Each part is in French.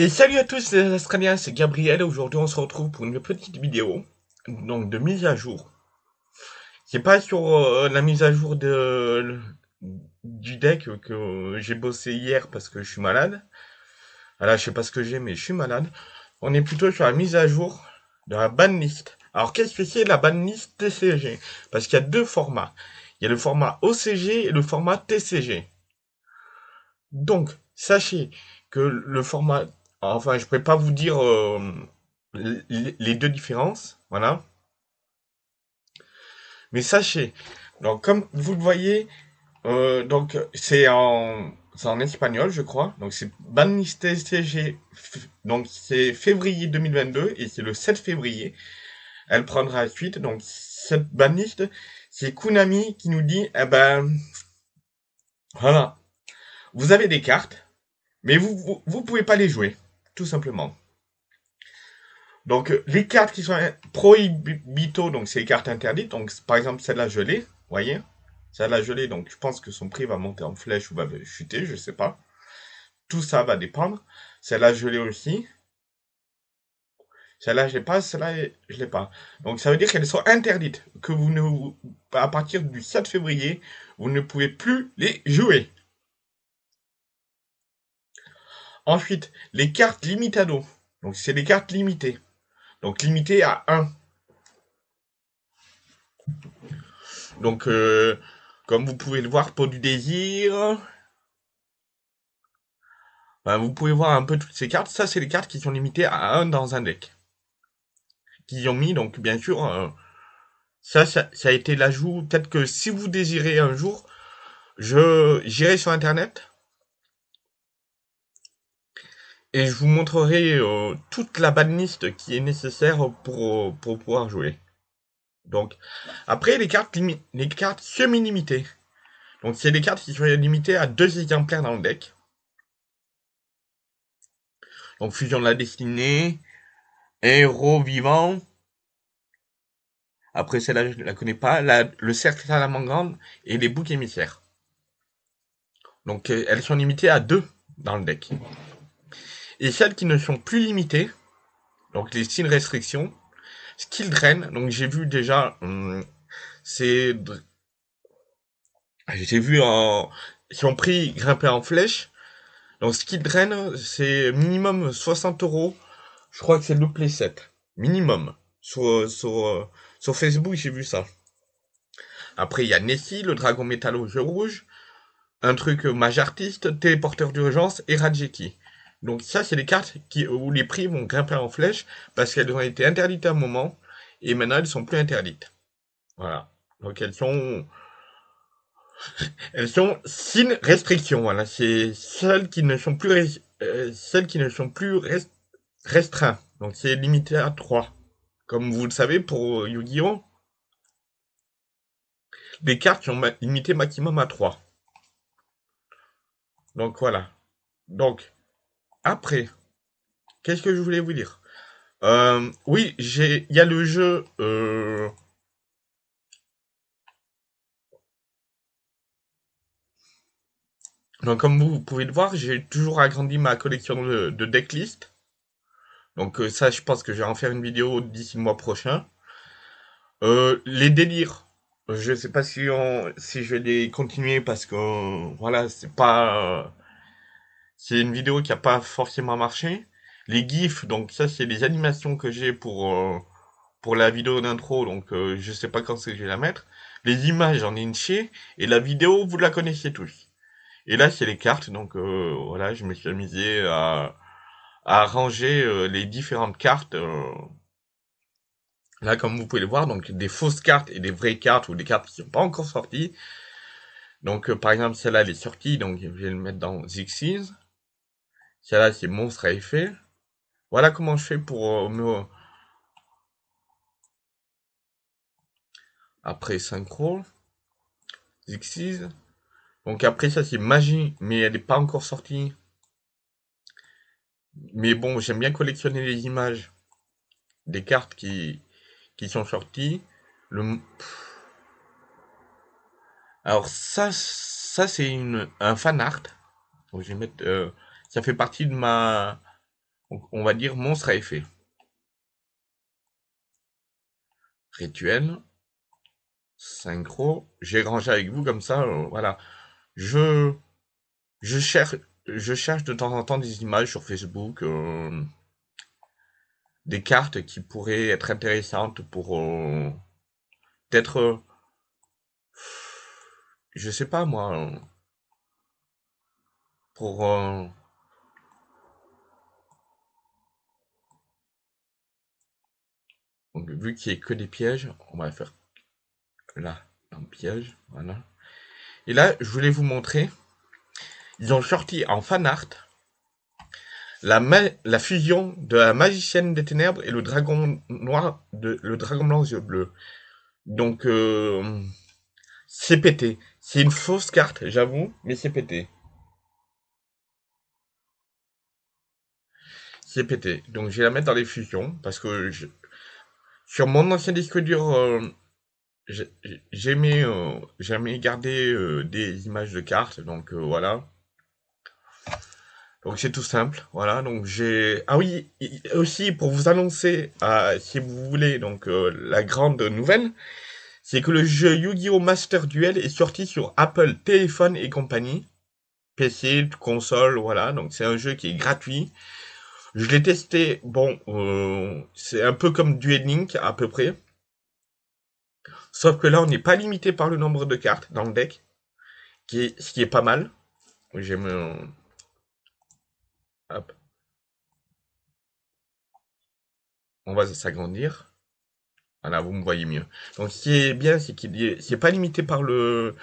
Et salut à tous les Australiens, c'est Gabriel. Aujourd'hui, on se retrouve pour une petite vidéo donc de mise à jour. C'est pas sur euh, la mise à jour de du deck que j'ai bossé hier parce que je suis malade. Voilà, je sais pas ce que j'ai, mais je suis malade. On est plutôt sur la mise à jour de la banlist. Alors, qu'est-ce que c'est la banlist TCG Parce qu'il y a deux formats. Il y a le format OCG et le format TCG. Donc, sachez que le format Enfin, je ne pourrais pas vous dire euh, les deux différences, voilà. Mais sachez, donc comme vous le voyez, euh, donc c'est en en espagnol, je crois. Donc c'est CG, donc c'est février 2022 et c'est le 7 février. Elle prendra suite. Donc cette baniste, c'est Kunami qui nous dit, eh ben, voilà, vous avez des cartes, mais vous, vous, vous pouvez pas les jouer tout simplement. Donc, les cartes qui sont prohibito, donc c'est les cartes interdites. Donc, par exemple, celle-là, je l'ai, voyez Celle-là, je donc je pense que son prix va monter en flèche ou va chuter, je sais pas. Tout ça va dépendre. Celle-là, je aussi. Celle-là, je l'ai pas, celle-là, je l'ai pas. Donc, ça veut dire qu'elles sont interdites. Que vous ne, à partir du 7 février, vous ne pouvez plus les jouer. Ensuite, les cartes limitado. Donc, c'est des cartes limitées. Donc, limitées à 1. Donc, euh, comme vous pouvez le voir, pour du désir. Ben, vous pouvez voir un peu toutes ces cartes. Ça, c'est les cartes qui sont limitées à 1 dans un deck. Qui ont mis, donc, bien sûr, euh, ça, ça, ça, a été l'ajout. Peut-être que si vous désirez un jour, je j'irai sur Internet et je vous montrerai euh, toute la banlist qui est nécessaire pour, pour pouvoir jouer. Donc, après, les cartes, les cartes semi-limitées. Donc, c'est des cartes qui sont limitées à deux exemplaires dans le deck. Donc, Fusion de la Destinée, Héros Vivant. Après, celle-là, je ne la connais pas. le Cercle à la et les boucs émissaires. Donc, euh, elles sont limitées à deux dans le deck. Et celles qui ne sont plus limitées, donc les styles restrictions, skill drain, donc j'ai vu déjà, hum, c'est, j'ai vu en, qui ont pris grimper en flèche, donc skill drain, c'est minimum 60 euros, je crois que c'est le play 7, minimum, sur, sur, sur Facebook j'ai vu ça. Après il y a Nessie, le dragon métal au jeu rouge, un truc mage artiste, téléporteur d'urgence et Rajeki. Donc ça, c'est les cartes où les prix vont grimper en flèche parce qu'elles ont été interdites à un moment et maintenant elles sont plus interdites. Voilà. Donc elles sont elles sont sin restriction. Voilà, c'est celles qui ne sont plus euh, celles qui ne sont plus restreintes. Donc c'est limité à 3. Comme vous le savez pour Yu-Gi-Oh, les cartes sont limitées maximum à 3. Donc voilà. Donc après, qu'est-ce que je voulais vous dire? Euh, Oui, il y a le jeu. Euh, donc, comme vous, pouvez le voir, j'ai toujours agrandi ma collection de, de decklist. Donc, euh, ça, je pense que je vais en faire une vidéo d'ici le mois prochain. les délires. Je sais pas si on, si je vais les continuer parce que voilà, c'est pas c'est une vidéo qui a pas forcément marché. Les gifs, donc ça c'est les animations que j'ai pour euh, pour la vidéo d'intro, donc euh, je sais pas quand c'est que je vais la mettre. Les images, j'en ai une et la vidéo, vous la connaissez tous. Et là, c'est les cartes, donc euh, voilà, je me suis amusé à, à ranger les différentes cartes. Là, comme vous pouvez le voir, donc des fausses cartes et des vraies cartes, ou des cartes qui sont pas encore sorties. Donc, par exemple, celle-là, elle est sortie, donc je vais le mettre dans Xyz. Celle-là, c'est monstre à effet. Voilà comment je fais pour euh, me... Après synchro. Xyz. Donc après ça, c'est magie, mais elle n'est pas encore sortie. Mais bon, j'aime bien collectionner les images des cartes qui, qui sont sorties. Alors ça, c'est un fan art. Je vais mettre... Euh, ça fait partie de ma on va dire monstre à effet. Rituel. Synchro. J'ai rangé avec vous comme ça, euh, voilà. Je, je cherche, je cherche de temps en temps des images sur Facebook, euh, des cartes qui pourraient être intéressantes pour euh, peut-être, je sais pas moi, pour Donc, vu qu'il n'y a que des pièges, on va faire là, un piège, voilà. Et là, je voulais vous montrer, ils ont sorti en fan art la, fusion de la magicienne des ténèbres et le dragon noir, de, le dragon blanc aux yeux bleus. Donc, euh, c'est pété. C'est une fausse carte, j'avoue, mais c'est pété. C'est pété. Donc, je vais la mettre dans les fusions, parce que je, sur mon ancien disque dur, euh, j'aimais euh, garder euh, des images de cartes, donc voilà. Donc c'est tout simple, voilà. Donc j'ai ah oui aussi pour vous annoncer, si vous voulez donc la grande nouvelle, c'est que le jeu Yu-Gi-Oh Master Duel est sorti sur Apple téléphone et compagnie, PC, console, voilà. Donc c'est un jeu qui est gratuit. Je l'ai testé, bon, euh, c'est un peu comme Duel Link à peu près. Sauf que là, on n'est pas limité par le nombre de cartes dans le deck, ce qui est pas mal. J'aime... Hop. On va s'agrandir. Voilà, vous me voyez mieux. Donc, ce qui est bien, c'est qu'il n'est pas limité par le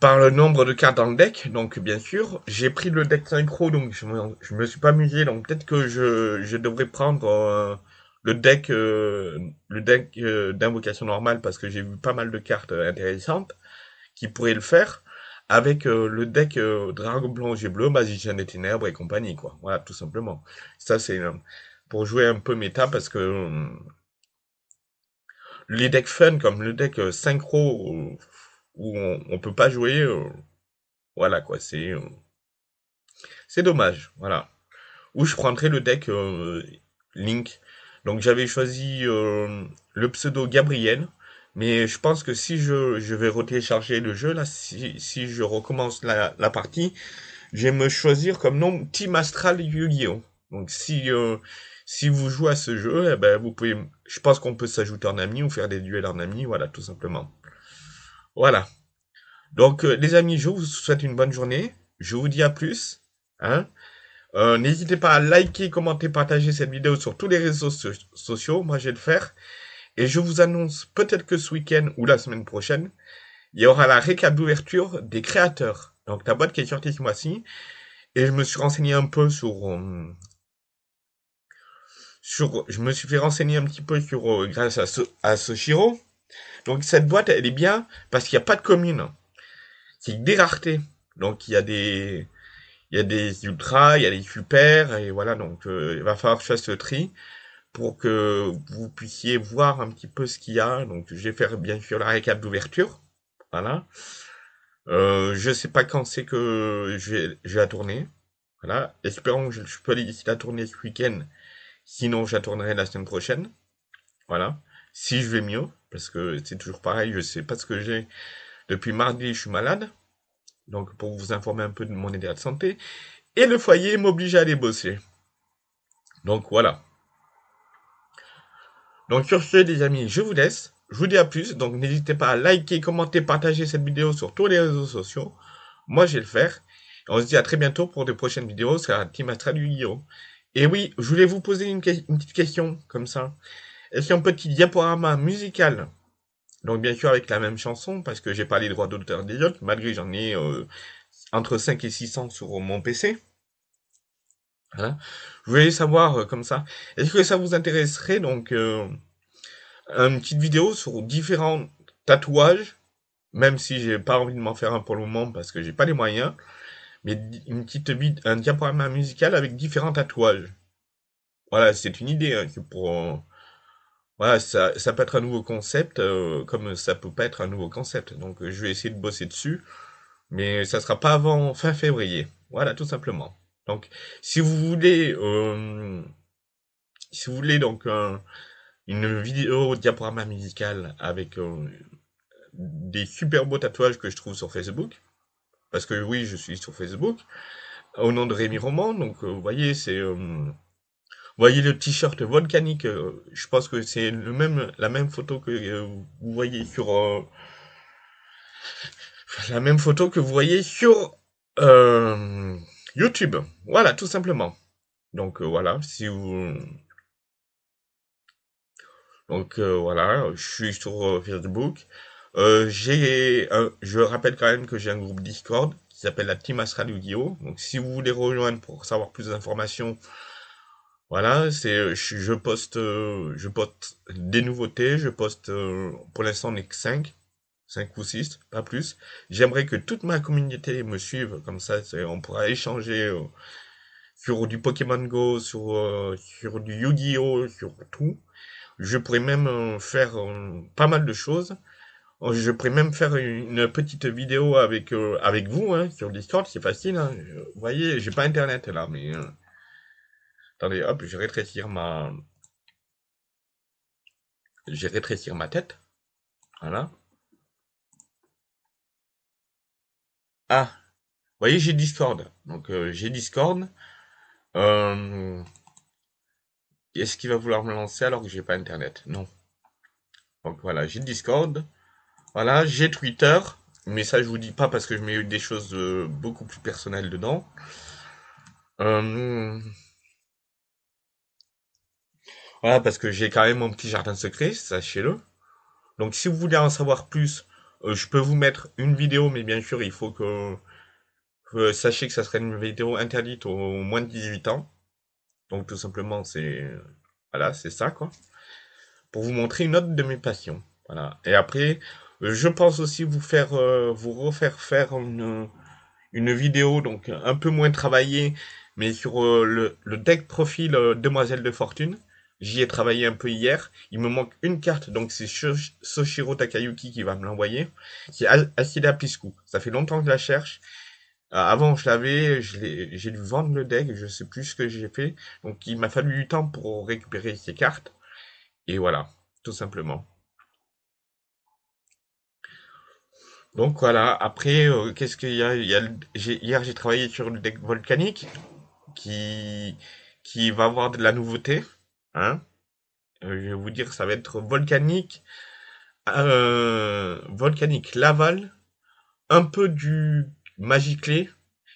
par le nombre de cartes dans le deck. Donc, bien sûr, j'ai pris le deck synchro, donc je me, me suis pas amusé. Donc, peut-être que je, je devrais prendre euh, le deck, euh, le deck euh, d'invocation normale parce que j'ai vu pas mal de cartes intéressantes qui pourraient le faire avec le deck Dragon Blanc, G Bleu, Magicien des Ténèbres et compagnie, quoi. Voilà, tout simplement. Ça, c'est pour jouer un peu méta parce que les decks fun comme le deck synchro où on, on peut pas jouer. Euh, voilà quoi, c'est euh, c'est dommage. Voilà. Ou je prendrais le deck euh, Link. Donc j'avais choisi le pseudo Gabriel. Mais je pense que si je, je vais retélécharger le jeu, là, si, si je recommence la, la partie, je vais me choisir comme nom Team Astral Yu-Gi-Oh! Donc si, si vous jouez à ce jeu, eh ben, vous pouvez, je pense qu'on peut s'ajouter en ami ou faire des duels en ami, voilà, tout simplement. Voilà. Donc, euh, les amis, je vous souhaite une bonne journée. Je vous dis à plus. Hein. Euh, n'hésitez pas à liker, commenter, partager cette vidéo sur tous les réseaux sociaux. Moi, je vais le faire. Et je vous annonce peut-être que ce week-end ou la semaine prochaine, il y aura la récap d'ouverture des créateurs. Donc, la boîte qui est sortie ce mois-ci. Et je me suis renseigné un peu sur... Euh, sur je me suis fait renseigner un petit peu sur grâce à, ce, à Soshiro. Donc cette boîte, elle est bien parce qu'il n'y a pas de commune. C'est des raretés. Donc il y a des il y a des ultras, il y a des super, et voilà, donc euh, il va falloir faire ce tri pour que vous puissiez voir un petit peu ce qu'il y a. Donc je vais faire bien sûr la récap d'ouverture. Voilà. Euh, je sais pas quand c'est que je je vais la tourner. Voilà. Espérons que je, je peux aller la tourner ce week-end. Sinon, je la tournerai la semaine prochaine. Voilà. Si je vais mieux parce que c'est toujours pareil, je sais pas ce que j'ai. Depuis mardi, je suis malade, donc pour vous informer un peu de mon état de santé, et le foyer m'oblige à aller bosser. Donc voilà. Donc sur ce, les amis, je vous laisse. Je vous dis à plus. Donc n'hésitez pas à liker, commenter, partager cette vidéo sur tous les réseaux sociaux. Moi, je vais le faire. on se dit à très bientôt pour de prochaines vidéos sur la Team Astral Yu-Gi-Oh! Et oui, je voulais vous poser une petite question comme ça. A un petit diaporama musical Donc bien sûr avec la même chanson, parce que j'ai pas les droits d'auteur des autres, malgré j'en ai euh, entre 5 et 600 sur mon PC. Voilà. Je voulais savoir euh, comme ça, est-ce que ça vous intéresserait donc euh, une petite vidéo sur différents tatouages, même si j'ai pas envie de m'en faire un pour le moment parce que j'ai pas les moyens, mais une petite un diaporama musical avec différents tatouages. Voilà, c'est une idée hein, pour voilà, ça, ça peut être un nouveau concept, euh, comme ça peut pas être un nouveau concept. Donc, je vais essayer de bosser dessus, mais ça sera pas avant fin février. Voilà, tout simplement. Donc, si vous voulez, euh, si vous voulez donc une vidéo diaporama musical avec euh, des super beaux tatouages que je trouve sur Facebook, parce que oui, je suis sur Facebook, au nom de Rémi Roman. Donc, vous voyez, c'est voyez le t-shirt volcanique, euh, je pense que c'est le même, la même photo que euh, vous voyez sur euh, la même photo que vous voyez sur YouTube. Voilà, tout simplement. Donc voilà, si vous donc voilà, je suis sur Facebook. j'ai je rappelle quand même que j'ai un groupe Discord qui s'appelle la Team Astral yu Donc si vous voulez rejoindre pour savoir plus d'informations, voilà, c'est euh, je, poste euh, je poste des nouveautés, je poste euh, pour l'instant on que 5, 5 ou 6, pas plus. J'aimerais que toute ma communauté me suive comme ça, on pourra échanger sur du Pokémon Go, sur sur du Yu-Gi-Oh, sur tout. Je pourrais même faire pas mal de choses. Je pourrais même faire une petite vidéo avec avec vous hein, sur Discord, c'est facile. Hein. Vous voyez, j'ai pas internet là, mais Attendez, hop, je vais rétrécir ma... Je rétrécir ma tête. Voilà. Ah, vous voyez, j'ai Discord. Donc, euh, j'ai Discord. Euh... Est-ce qu'il va vouloir me lancer alors que j'ai pas Internet? Non. Donc voilà, j'ai Discord. Voilà, j'ai Twitter. Mais ça, je vous dis pas parce que je mets des choses euh, beaucoup plus personnelles dedans. Voilà, parce que j'ai quand même mon petit jardin secret, sachez-le. Donc si vous voulez en savoir plus, euh, je peux vous mettre une vidéo, mais bien sûr, il faut que, que sachez que ça serait une vidéo interdite aux moins de 18 ans. Donc tout simplement, c'est voilà, c'est ça quoi. Pour vous montrer une autre de mes passions. Voilà. Et après, je pense aussi vous faire, euh, vous refaire faire une, une vidéo donc un peu moins travaillée, mais sur euh, le, le deck profil Demoiselle de Fortune. J'y ai travaillé un peu hier. Il me manque une carte, donc c'est Soshiro Takayuki qui va me l'envoyer. C'est Acida Piscu. Ça fait longtemps que je la cherche. Euh, avant, je l'avais, j'ai dû vendre le deck, je sais plus ce que j'ai fait. Donc, il m'a fallu du temps pour récupérer ces cartes. Et voilà, tout simplement. Donc voilà, après, euh, qu'est-ce qu'il y a, il y a Hier, j'ai travaillé sur le deck volcanique qui, qui va avoir de la nouveauté. Hein euh, je vais vous dire, ça va être volcanique, euh, volcanique Laval, un peu du Magiclé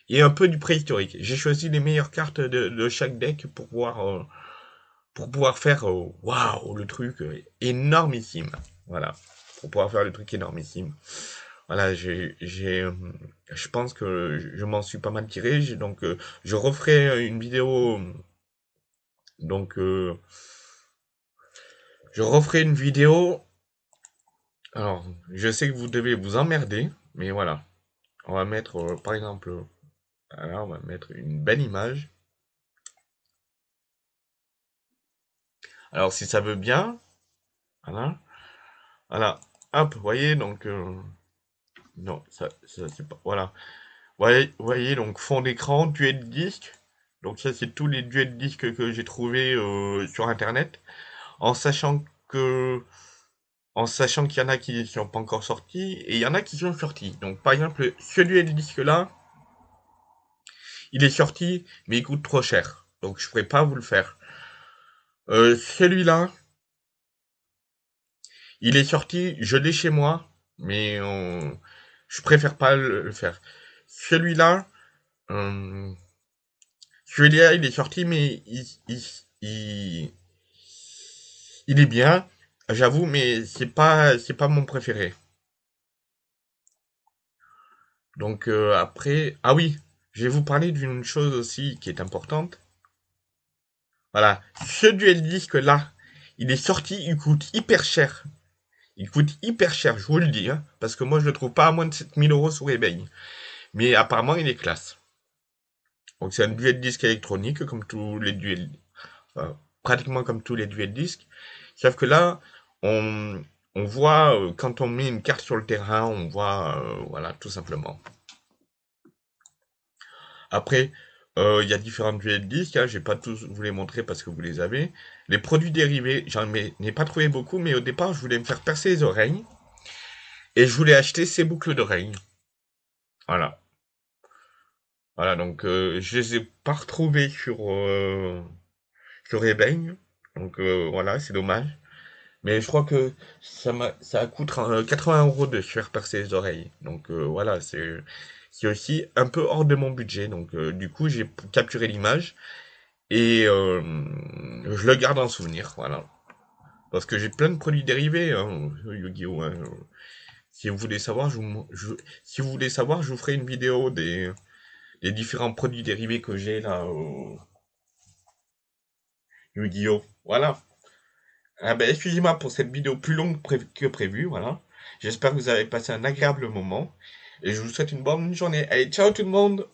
et un peu du préhistorique. J'ai choisi les meilleures cartes de, chaque deck pour pouvoir, euh, pour pouvoir faire, waouh, le truc énormissime. Voilà, pour pouvoir faire le truc énormissime. Voilà, j'ai, je pense que je m'en suis pas mal tiré. Donc, je referai une vidéo donc, euh, je referai une vidéo. Alors, je sais que vous devez vous emmerder, mais voilà. On va mettre, euh, par exemple, alors on va mettre une belle image. Alors, si ça veut bien, voilà. Voilà, hop, vous voyez, donc, euh, non, ça, ça c'est pas, voilà. Voyez, voyez, donc, fond d'écran, de disque, donc ça, c'est tous les duels disques que j'ai trouvé euh, sur Internet. En sachant que... En sachant qu'il y en a qui ne sont pas encore sortis, et il y en a qui sont sortis. Donc par exemple, ce duel disque-là, il est sorti, mais il coûte trop cher. Donc je ne pourrais pas vous le faire. Euh, celui-là, il est sorti, je l'ai chez moi, mais je préfère pas le, faire. Celui-là, euh, celui-là, il est sorti, mais il, est bien, j'avoue, mais c'est pas, pas mon préféré. Donc euh, après, ah oui, je vais vous parler d'une chose aussi qui est importante. Voilà, ce duel disque là, il est sorti, il coûte hyper cher. Il coûte hyper cher, je vous le dis, hein, parce que moi je le trouve pas à moins de 7000 euros sur eBay. Mais apparemment il est classe. Donc c'est un duel disque électronique comme tous les duels, pratiquement comme tous les duels disques. Sauf que là, on, on voit euh, quand on met une carte sur le terrain, on voit, euh, voilà, tout simplement. Après, Euh, il y a différents duels disques, hein, je vais pas tous vous les montrer parce que vous les avez. Les produits dérivés, j'en ai pas trouvé beaucoup, mais au départ, je voulais me faire percer les oreilles. Et je voulais acheter ces boucles d'oreilles. Voilà. Voilà, donc euh, je les ai pas retrouvées sur, euh, sur eBay. Donc euh, voilà, c'est dommage. Mais je crois que ça, ça coûte 80 euros de se faire percer les oreilles. Donc voilà, c'est aussi un peu hors de mon budget. Donc euh, du coup, j'ai capturé l'image et euh, je le garde en souvenir, voilà. Parce que j'ai plein de produits dérivés, hein, Yu-Gi-Oh! Hein. Si vous voulez savoir, si vous voulez savoir, je vous ferai une vidéo des, des différents produits dérivés que j'ai là. Yu-Gi-Oh! Voilà. Ah ben, excusez-moi pour cette vidéo plus longue que prévu, voilà. J'espère que vous avez passé un agréable moment. Et je vous souhaite une bonne journée. Allez, ciao tout le monde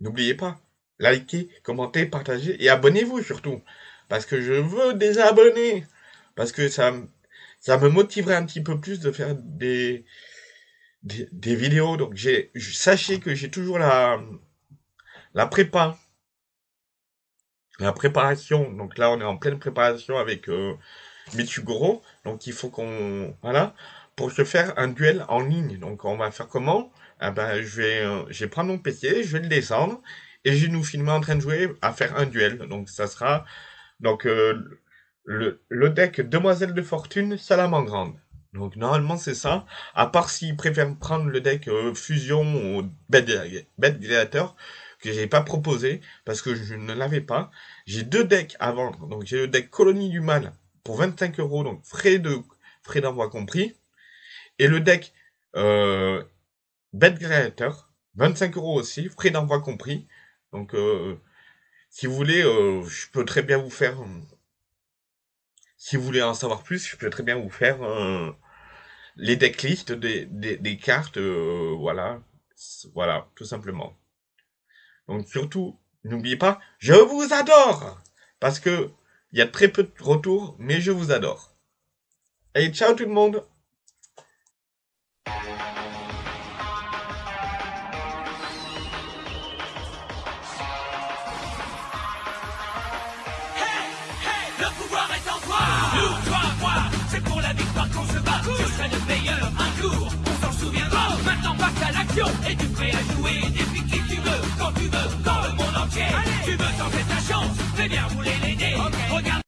N'oubliez pas, likez, commentez, partagez et abonnez-vous surtout. Parce que je veux des abonnés. Parce que ça, ça me motiverait un petit peu plus de faire des, des, vidéos. Donc j'ai, sachez que j'ai toujours la, la prépa. La préparation. Donc là, on est en pleine préparation avec euh, Mitsugoro. Donc il faut qu'on, voilà pour se faire un duel en ligne. Donc on va faire comment? Eh ben, je, vais, euh, je vais prendre mon PC, je vais le descendre, et je vais nous filmer en train de jouer à faire un duel. Donc ça sera donc euh, le, le deck Demoiselle de Fortune Salamandre. Donc normalement c'est ça, à part s'ils préfèrent prendre le deck euh, Fusion ou Bête Gladiator, que j'ai pas proposé, parce que je ne l'avais pas. J'ai deux decks à vendre, donc j'ai le deck Colonie du Mal pour 25 euros, donc frais de frais d'envoi compris. Et le deck euh, Bed Creator, 25 euros aussi, frais d'envoi compris. Donc, euh, si vous voulez, euh, je peux très bien vous faire... si vous voulez en savoir plus, je peux très bien vous faire les decklists des, des, cartes, voilà. Voilà, tout simplement. Donc surtout, n'oubliez pas, je vous adore Parce que il y a très peu de retours, mais je vous adore. Allez, ciao tout le monde Et tu prêt à jouer depuis qui tu veux, quand tu veux, dans le monde entier. Tu veux tenter ta chance, fais bien rouler les